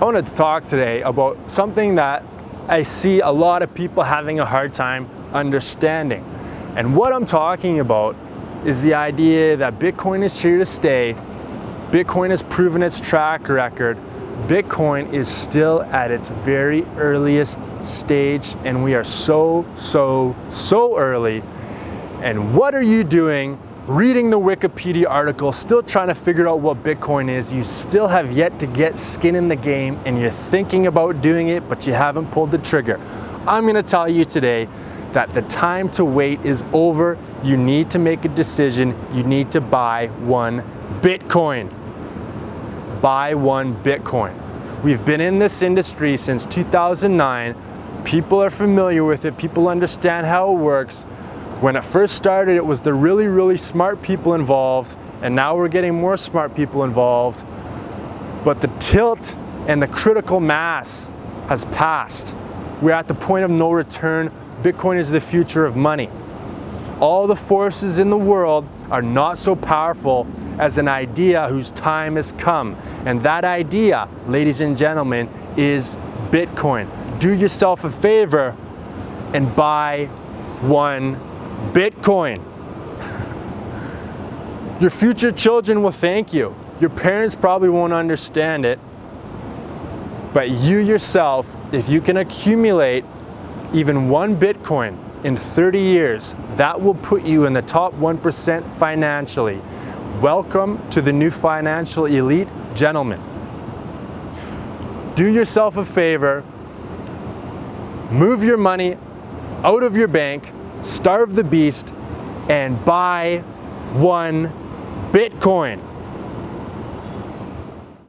I wanted to talk today about something that I see a lot of people having a hard time understanding. And what I'm talking about is the idea that Bitcoin is here to stay. Bitcoin has proven its track record. Bitcoin is still at its very earliest stage and we are so, so, so early. And what are you doing reading the Wikipedia article, still trying to figure out what Bitcoin is, you still have yet to get skin in the game and you're thinking about doing it, but you haven't pulled the trigger. I'm gonna tell you today that the time to wait is over. You need to make a decision. You need to buy one Bitcoin. Buy one Bitcoin. We've been in this industry since 2009. People are familiar with it. People understand how it works. When it first started, it was the really, really smart people involved, and now we're getting more smart people involved. But the tilt and the critical mass has passed. We're at the point of no return. Bitcoin is the future of money. All the forces in the world are not so powerful as an idea whose time has come. And that idea, ladies and gentlemen, is Bitcoin. Do yourself a favor and buy one Bitcoin. Your future children will thank you. Your parents probably won't understand it, but you yourself, if you can accumulate even one Bitcoin in 30 years, that will put you in the top 1% financially. Welcome to the new financial elite, gentlemen. Do yourself a favor, move your money out of your bank starve the beast, and buy one Bitcoin.